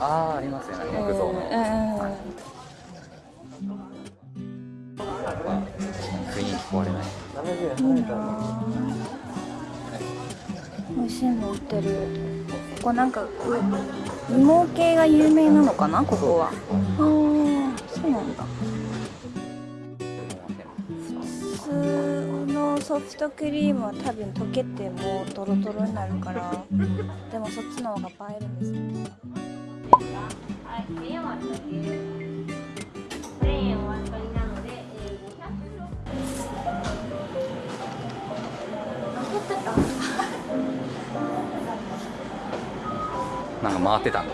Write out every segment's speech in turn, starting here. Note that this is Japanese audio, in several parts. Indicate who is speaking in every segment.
Speaker 1: あ
Speaker 2: あ
Speaker 1: ありますよね木造の、
Speaker 2: うん。
Speaker 1: なん。か雰囲気壊れない
Speaker 2: 美味しいの売ってるここなん。か芋系が有名なのかなここはああそうなん。だ普通のソフトクリームは多分溶けてもうドロドロになるからでもそっちの方が映えるん。ですね
Speaker 1: なんか回ってたん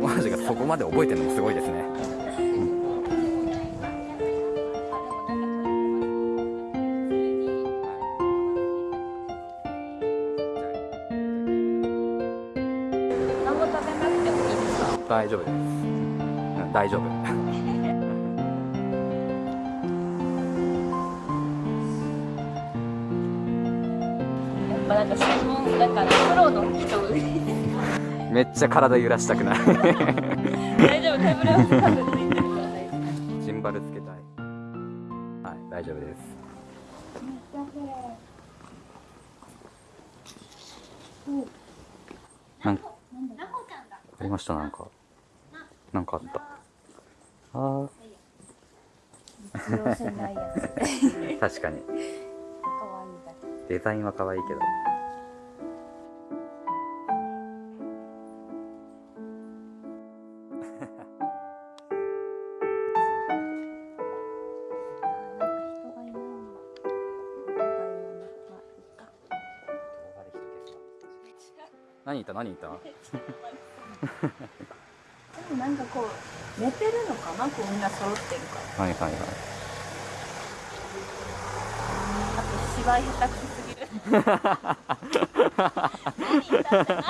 Speaker 1: マジがそこまで覚えてるのもすごいですね
Speaker 2: ですか？
Speaker 1: 大丈夫です、うん、大丈夫。
Speaker 2: やっぱなんか専門だからプロの人
Speaker 1: めっちゃ体揺らしたくない。
Speaker 2: 大丈夫ついてるから大丈夫。
Speaker 1: シンバルつけたい。はい大丈夫です。なんかありましたなんか。なんかあった。あ
Speaker 2: 必要性ないやつ。
Speaker 1: ー確かに。デザインは可愛いけど。何言った？何言った？
Speaker 2: なんかこう寝てるのかな？こうみんな揃ってるから。
Speaker 1: はいはいはい。
Speaker 2: あと芝居下手くそすぎる。何言ったって何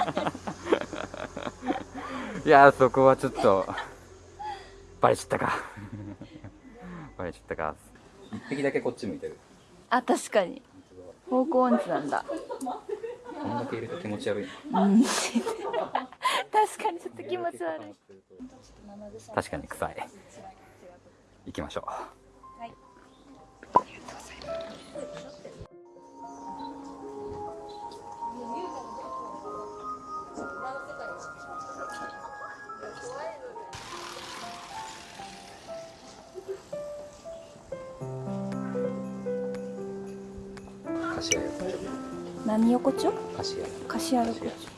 Speaker 1: いやーそこはちょっとバレちゃったか。バレちゃったか。一匹だけこっち向いてる。
Speaker 2: あ確かに。方向音痴なんだ。
Speaker 1: こんだけいると気持ち悪い
Speaker 2: うん確かにちょっと気持ち悪い。
Speaker 1: 確かに臭い。行きましょう。
Speaker 2: はい。
Speaker 1: 菓子屋横丁
Speaker 2: 何横丁？
Speaker 1: 菓子屋
Speaker 2: 菓子屋横丁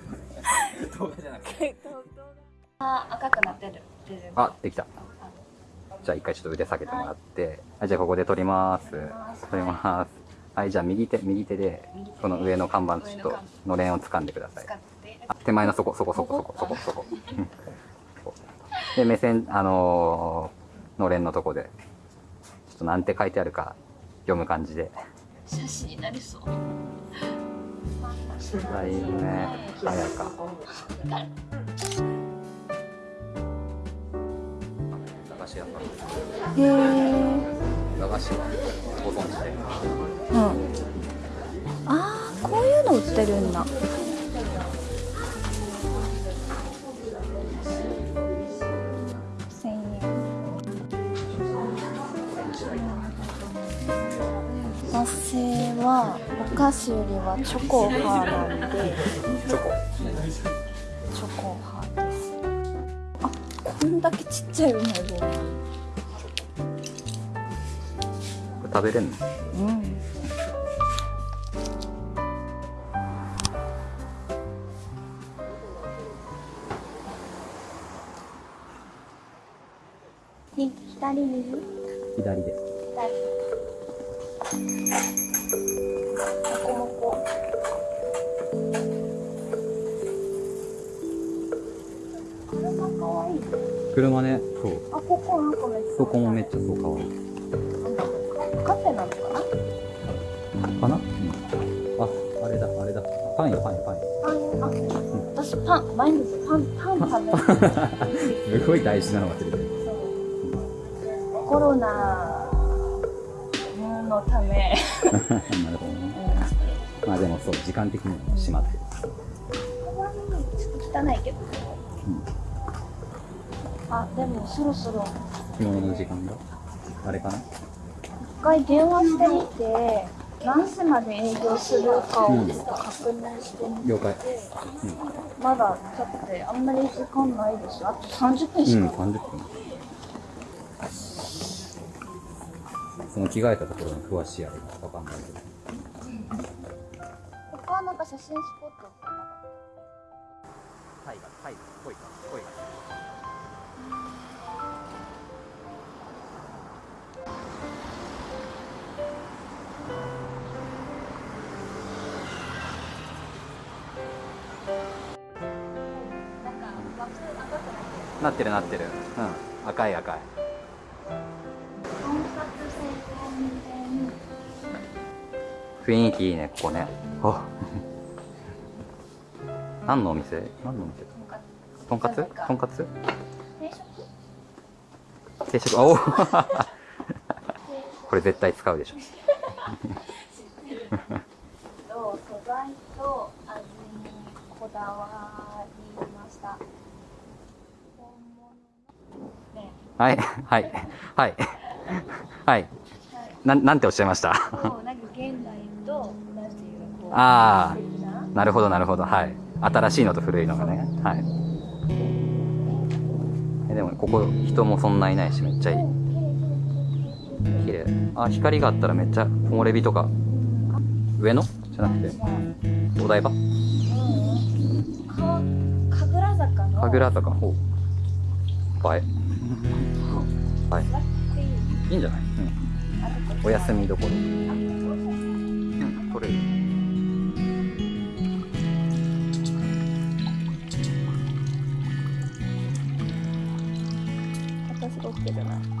Speaker 1: 動画じゃなくて。
Speaker 2: あ、赤くなってる。
Speaker 1: あできた。じゃあ一回ちょっと腕下げてもらって。はいじゃあここで撮ります。撮ります。はいじゃあ右手右手でこの上の看板ちょっとのれんを掴んでください。
Speaker 2: 使って。
Speaker 1: あ手前のそこそこそこそこそこそこで目線あのーのれんのとこでちょっとなんて書いてあるか読む感じで。
Speaker 2: 写真になりそう。
Speaker 1: あいいね早か駄菓子屋さん
Speaker 2: へえ。
Speaker 1: 駄菓子はご存知で
Speaker 2: うん。ああ、こういうの売ってるんだ。
Speaker 1: オレンジライト
Speaker 2: 発生はお菓子よりはチョコ派なんで。
Speaker 1: チョコ。
Speaker 2: チョコ派です。あこんだけちっちゃいうまい棒
Speaker 1: これ食べれんの？
Speaker 2: うん。ひ左右？
Speaker 1: 左で。
Speaker 2: 左車
Speaker 1: ね。そう。
Speaker 2: あここなんかめっちゃ
Speaker 1: そこもめっちゃそうかわいい。
Speaker 2: カフェなのかな。
Speaker 1: かな、うん、ああれだあれだ。パンよパンよパンよ。
Speaker 2: パンあ、私パン毎日パンパン食べる。
Speaker 1: すごい大事なの忘れてる。
Speaker 2: コロナのため。
Speaker 1: なるほどね。まあでもそう時間的にも閉まってる。
Speaker 2: 可愛いちょっと汚いけど、あでもそろそろ。
Speaker 1: 着物の時間があれかな？
Speaker 2: 一回電話してみて何時まで営業するかをちょっと確認してみて、
Speaker 1: 了解。
Speaker 2: まだだってあんまり時間ないでしょあと30分し
Speaker 1: うん、
Speaker 2: か、
Speaker 1: 30分。その着替えたところの詳しいあれがわかんないけど。
Speaker 2: 他はなんか写真スポットってなかっ
Speaker 1: タイがタイぽいかぽいか
Speaker 2: なってる
Speaker 1: なってる。うん。赤い赤い。
Speaker 2: 婚活専門店
Speaker 1: 雰囲気いいねここね。あ。何のお店？何のお店とんかつ？とんかつ？
Speaker 2: 定食。
Speaker 1: 定食。あお。これ絶対使うでしょ。
Speaker 2: と素材と味にこだわりました本物のね
Speaker 1: はいはいはいはい。なんなんておっしゃいました？ああな。るほどなるほど。はい。新しいのと古いのがね。はい。えでもここ人もそんないないしめっちゃいい。綺麗。あ光があったらめっちゃ木漏れ日とか。上野？じゃなくて。お台場？
Speaker 2: か神楽坂の？
Speaker 1: 神楽坂ほう映え
Speaker 2: 座
Speaker 1: はい。
Speaker 2: いい
Speaker 1: いいんじゃない、うん、お休みどころ。うん取れる。
Speaker 2: 私が OK じゃな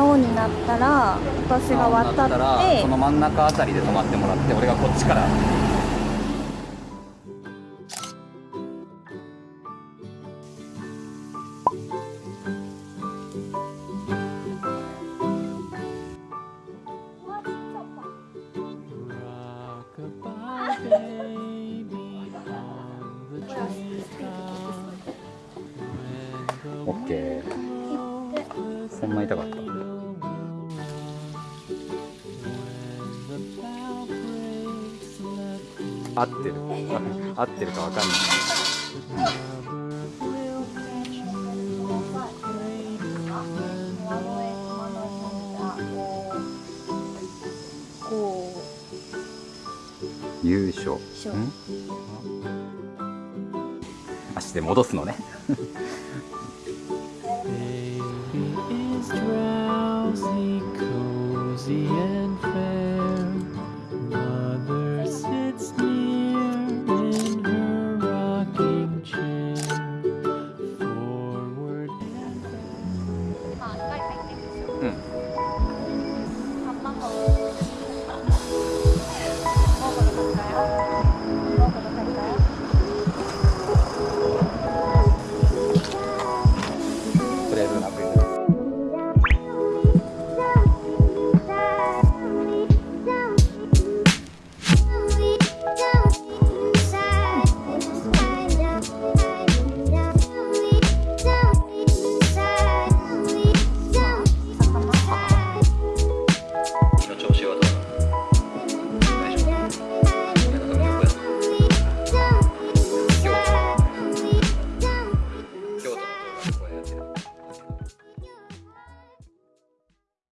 Speaker 2: いで青になったら私が渡
Speaker 1: だったら
Speaker 2: って
Speaker 1: その真ん中あたりで止まってもらって俺がこっちから。オッケー合ってる。合ってるかわかんない。
Speaker 2: こ
Speaker 1: 優勝。足で戻すのね。
Speaker 3: Baby is drowsy, cozy